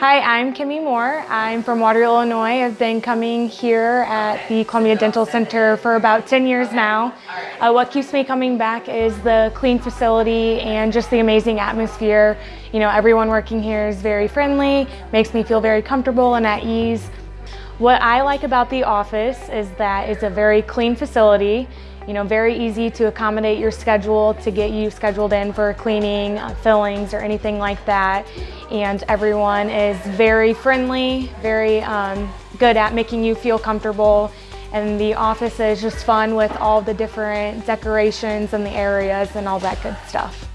Hi, I'm Kimmy Moore. I'm from Waterloo, Illinois. I've been coming here at the Columbia Dental Center for about 10 years now. Uh, what keeps me coming back is the clean facility and just the amazing atmosphere. You know, everyone working here is very friendly, makes me feel very comfortable and at ease. What I like about the office is that it's a very clean facility you know, very easy to accommodate your schedule to get you scheduled in for cleaning, uh, fillings, or anything like that. And everyone is very friendly, very um, good at making you feel comfortable. And the office is just fun with all the different decorations and the areas and all that good stuff.